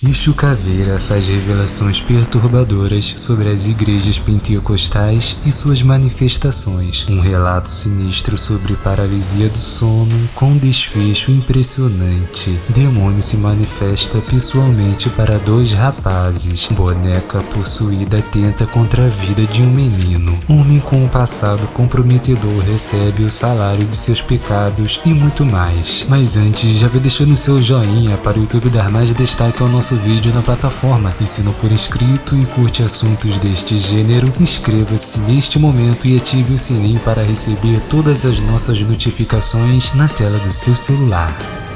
Exu Caveira faz revelações perturbadoras sobre as igrejas pentecostais e suas manifestações. Um relato sinistro sobre paralisia do sono com desfecho impressionante. Demônio se manifesta pessoalmente para dois rapazes. Boneca possuída tenta contra a vida de um menino. Homem com um passado comprometedor recebe o salário de seus pecados e muito mais. Mas antes, já vai deixando seu joinha para o YouTube dar mais destaque ao nosso nosso vídeo na plataforma. E se não for inscrito e curte assuntos deste gênero, inscreva-se neste momento e ative o sininho para receber todas as nossas notificações na tela do seu celular.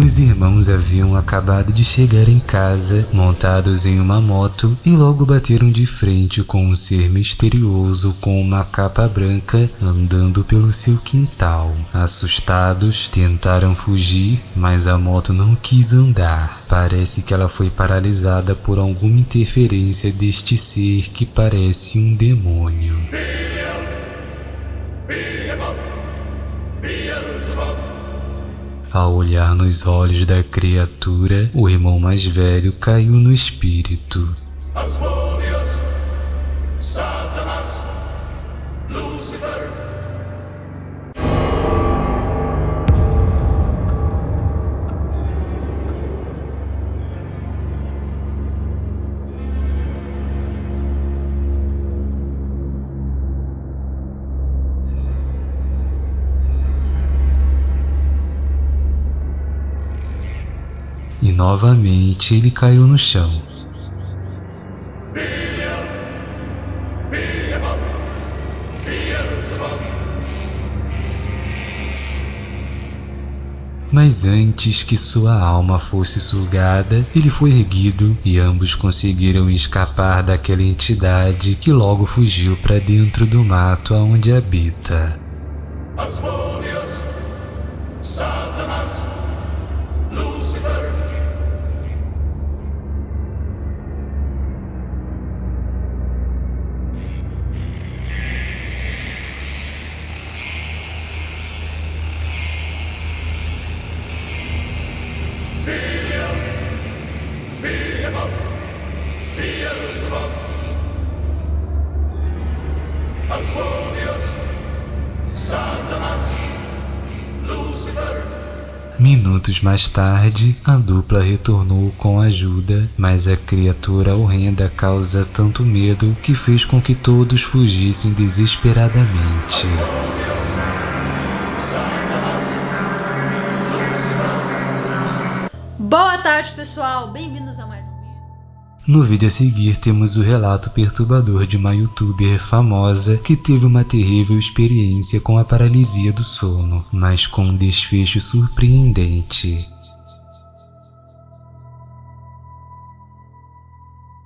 Dois irmãos haviam acabado de chegar em casa, montados em uma moto, e logo bateram de frente com um ser misterioso com uma capa branca andando pelo seu quintal. Assustados, tentaram fugir, mas a moto não quis andar. Parece que ela foi paralisada por alguma interferência deste ser que parece um demônio. Ao olhar nos olhos da criatura, o irmão mais velho caiu no espírito. Novamente ele caiu no chão. Mas antes que sua alma fosse sugada, ele foi erguido e ambos conseguiram escapar daquela entidade que logo fugiu para dentro do mato aonde habita. Minutos mais tarde, a dupla retornou com ajuda, mas a criatura horrenda causa tanto medo que fez com que todos fugissem desesperadamente. Boa tarde, pessoal! Bem-vindos no vídeo a seguir temos o relato perturbador de uma youtuber famosa que teve uma terrível experiência com a paralisia do sono, mas com um desfecho surpreendente.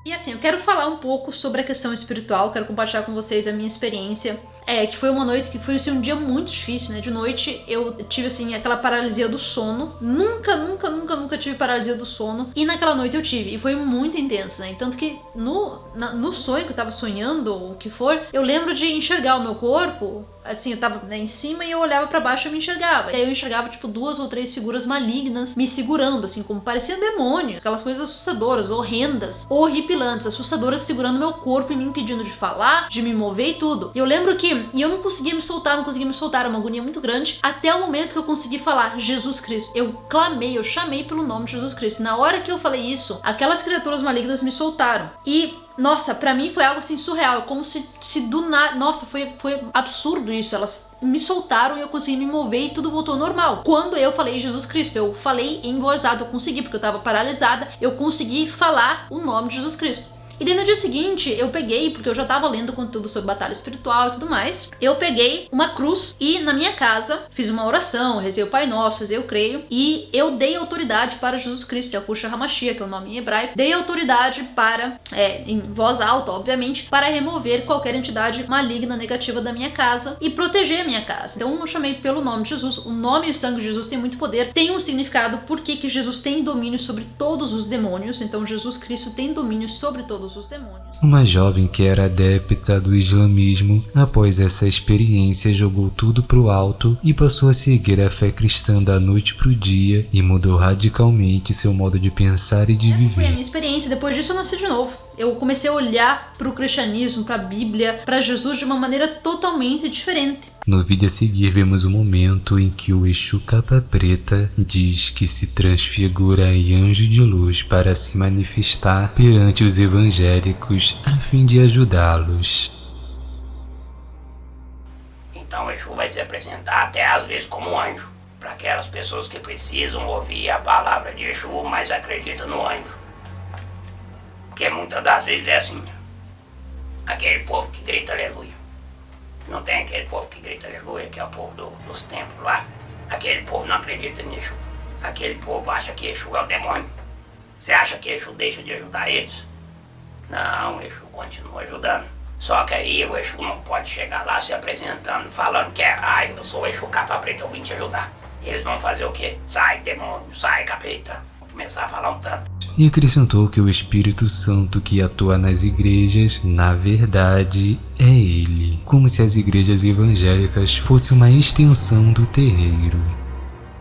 E assim, eu quero falar um pouco sobre a questão espiritual, quero compartilhar com vocês a minha experiência é, que foi uma noite que foi assim, um dia muito difícil, né? De noite eu tive assim aquela paralisia do sono. Nunca, nunca, nunca, nunca tive paralisia do sono. E naquela noite eu tive. E foi muito intenso, né? Tanto que no, na, no sonho que eu tava sonhando, ou o que for, eu lembro de enxergar o meu corpo. Assim, eu tava né, em cima e eu olhava para baixo e me enxergava. E aí eu enxergava, tipo, duas ou três figuras malignas me segurando, assim, como parecia demônio. Aquelas coisas assustadoras, horrendas, horripilantes, assustadoras segurando meu corpo e me impedindo de falar, de me mover e tudo. E eu lembro que e eu não conseguia me soltar, não conseguia me soltar, era uma agonia muito grande, até o momento que eu consegui falar Jesus Cristo. Eu clamei, eu chamei pelo nome de Jesus Cristo. Na hora que eu falei isso, aquelas criaturas malignas me soltaram. E nossa, para mim foi algo assim surreal, como se, se do nada, nossa, foi, foi absurdo isso, elas me soltaram e eu consegui me mover e tudo voltou normal. Quando eu falei Jesus Cristo, eu falei em voz alta, eu consegui, porque eu tava paralisada, eu consegui falar o nome de Jesus Cristo. E daí no dia seguinte eu peguei, porque eu já tava lendo conteúdo sobre batalha espiritual e tudo mais, eu peguei uma cruz e na minha casa fiz uma oração, rezei o Pai Nosso, rezei o Creio, e eu dei autoridade para Jesus Cristo, Yahushua Hamashia, que é o nome em hebraico, dei autoridade para, é, em voz alta, obviamente, para remover qualquer entidade maligna negativa da minha casa e proteger a minha casa. Então eu chamei pelo nome de Jesus, o nome e o sangue de Jesus tem muito poder, tem um significado porque que Jesus tem domínio sobre todos os demônios, então Jesus Cristo tem domínio sobre todos todos os demônios. Uma jovem que era adepta do islamismo, após essa experiência, jogou tudo pro alto e passou a seguir a fé cristã da noite pro dia e mudou radicalmente seu modo de pensar e de Foi a viver. minha experiência. Depois disso eu nasci de novo. Eu comecei a olhar pro cristianismo, pra Bíblia, pra Jesus de uma maneira totalmente diferente. No vídeo a seguir vemos o momento em que o Exu Capa Preta diz que se transfigura em anjo de luz para se manifestar perante os evangélicos a fim de ajudá-los. Então o Exu vai se apresentar até às vezes como um anjo, para aquelas pessoas que precisam ouvir a palavra de Exu, mas acreditam no anjo. Porque muitas das vezes é assim. Aquele povo que grita aleluia. Não tem aquele povo que grita aleluia, que é o povo do- dos templos lá. Aquele povo não acredita Exu. Aquele povo acha que Exu é o demônio. Você acha que Exu deixa de ajudar eles? Não, Exu continua ajudando. Só que aí o Exu não pode chegar lá se apresentando, falando que é, ai, eu sou o Exu capa preta, eu vim te ajudar. Eles vão fazer o quê? Sai, demônio, sai, capeta. Vão começar a falar um tanto. E acrescentou que o Espírito Santo que atua nas igrejas, na verdade, é ele, como se as igrejas evangélicas fossem uma extensão do terreiro.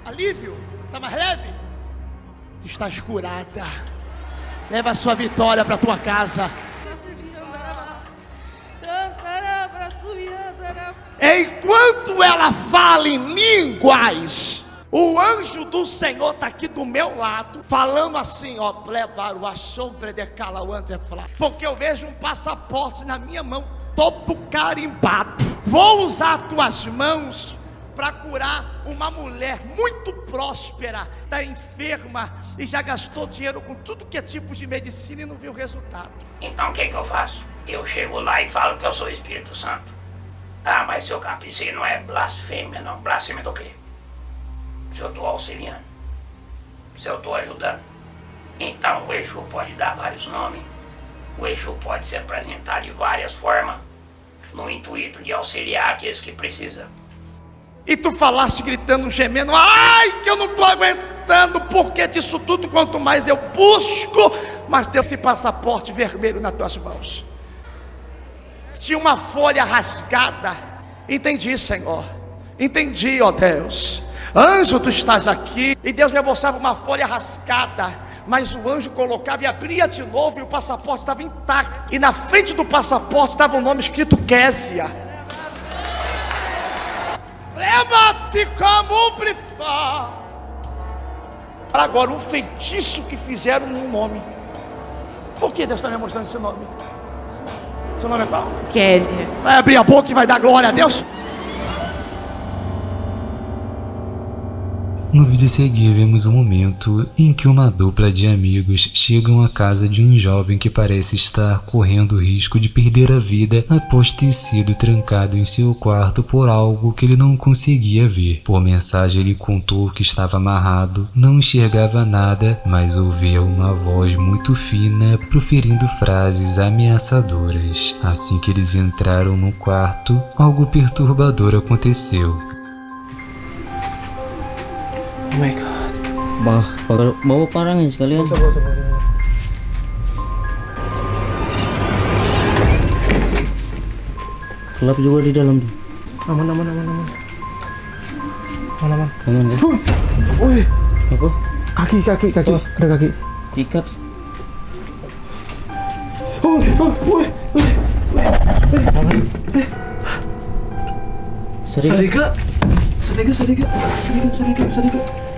Alívio, tá mais leve? Tu estás curada. Leva a sua vitória para tua casa. Enquanto ela fala em línguas, o anjo do Senhor está aqui do meu lado, falando assim, ó, plebaru, assombra de calauante Porque eu vejo um passaporte na minha mão, todo carimbado. Vou usar tuas mãos para curar uma mulher muito próspera, está enferma e já gastou dinheiro com tudo que é tipo de medicina e não viu resultado. Então o que, que eu faço? Eu chego lá e falo que eu sou Espírito Santo. Ah, mas seu aí não é blasfêmia, não. Blasfêmia do quê? Se eu estou auxiliando, se eu estou ajudando. Então o Exu pode dar vários nomes. O Exu pode se apresentar de várias formas, no intuito de auxiliar aqueles que precisam. E tu falaste gritando, gemendo, ai que eu não estou aguentando, porque disso tudo, quanto mais eu busco, mas tem esse passaporte vermelho nas tuas mãos. Tinha uma folha rasgada, entendi, Senhor, entendi, ó Deus. Anjo, tu estás aqui, e Deus me mostrava uma folha rasgada, mas o anjo colocava e abria de novo, e o passaporte estava intacto, e na frente do passaporte estava o nome escrito Késia. Leva-se como um. Agora, um feitiço que fizeram no nome. Por que Deus está me mostrando esse nome? Seu nome é qual? Késia. Vai abrir a boca e vai dar glória a Deus? No vídeo a seguir vemos o momento em que uma dupla de amigos chegam à casa de um jovem que parece estar correndo o risco de perder a vida após ter sido trancado em seu quarto por algo que ele não conseguia ver. Por mensagem ele contou que estava amarrado, não enxergava nada, mas ouvia uma voz muito fina proferindo frases ameaçadoras. Assim que eles entraram no quarto, algo perturbador aconteceu. Oh my god. Bah, kalau bawa parangin sekalian. Gelap juga di dalam. Aman, aman, aman, aman. Aman, aman. Aman ya? Woi, Apa? kaki, kaki, kaki. Oh. Ada kaki. Ikat. Woi, woi, woi. Sering. Sadiqa. Sadiqa, Sadiqa. Sadiqa, Sadiqa, Sadiqa.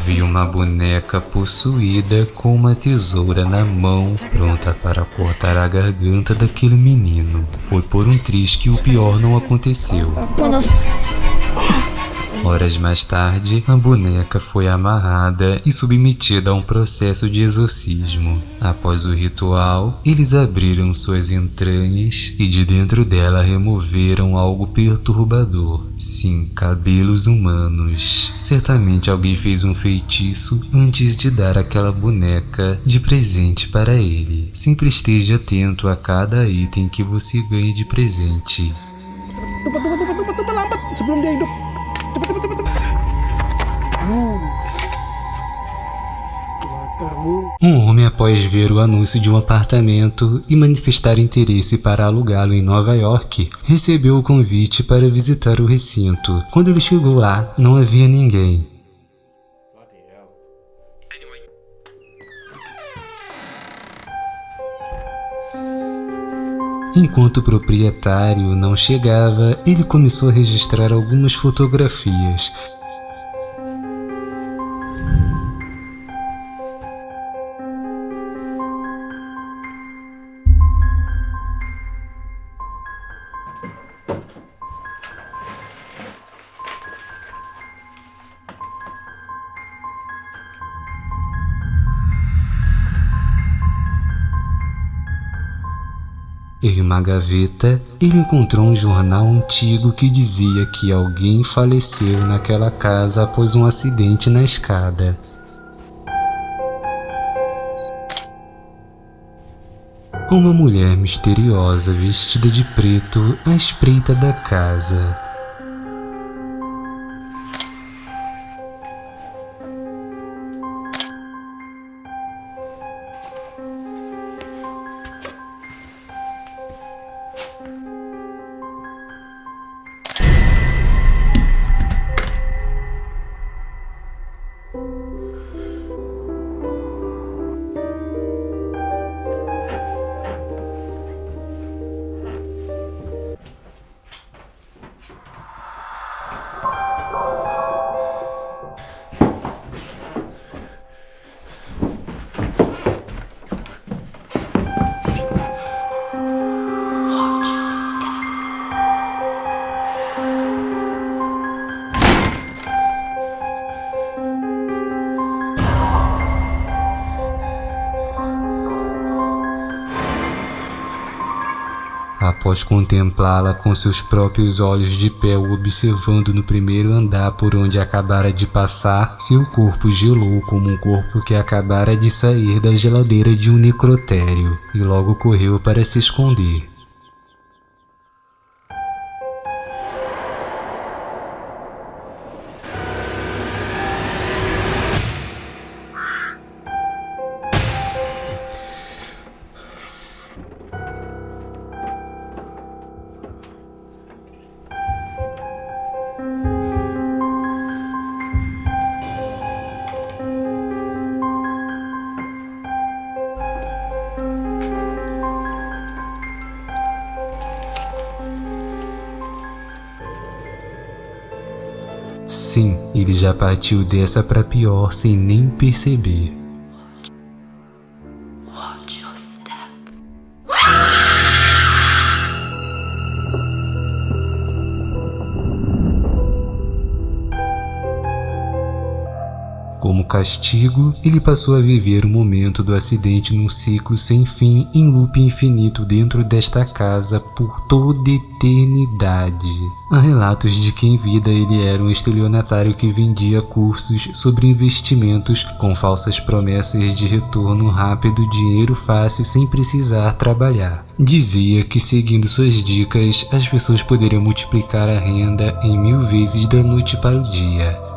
Havia uma boneca possuída com uma tesoura na mão, pronta para cortar a garganta daquele menino. Foi por um triz que o pior não aconteceu. Horas mais tarde, a boneca foi amarrada e submetida a um processo de exorcismo. Após o ritual, eles abriram suas entranhas e de dentro dela removeram algo perturbador. Sim, cabelos humanos. Certamente alguém fez um feitiço antes de dar aquela boneca de presente para ele. Sempre esteja atento a cada item que você ganhe de presente. Tempat, tempat lambat sebelum dia hidup. Um homem, após ver o anúncio de um apartamento e manifestar interesse para alugá-lo em Nova York, recebeu o convite para visitar o recinto. Quando ele chegou lá, não havia ninguém. Enquanto o proprietário não chegava, ele começou a registrar algumas fotografias. Em uma gaveta, ele encontrou um jornal antigo que dizia que alguém faleceu naquela casa após um acidente na escada. Uma mulher misteriosa vestida de preto à espreita da casa. Após contemplá-la com seus próprios olhos de pé, observando no primeiro andar por onde acabara de passar, seu corpo gelou como um corpo que acabara de sair da geladeira de um necrotério e logo correu para se esconder. Sim, ele já partiu dessa para pior sem nem perceber. Como castigo, ele passou a viver o momento do acidente num ciclo sem fim em loop infinito dentro desta casa por toda eternidade. Há relatos de que em vida ele era um estelionatário que vendia cursos sobre investimentos com falsas promessas de retorno rápido, dinheiro fácil sem precisar trabalhar. Dizia que seguindo suas dicas, as pessoas poderiam multiplicar a renda em mil vezes da noite para o dia.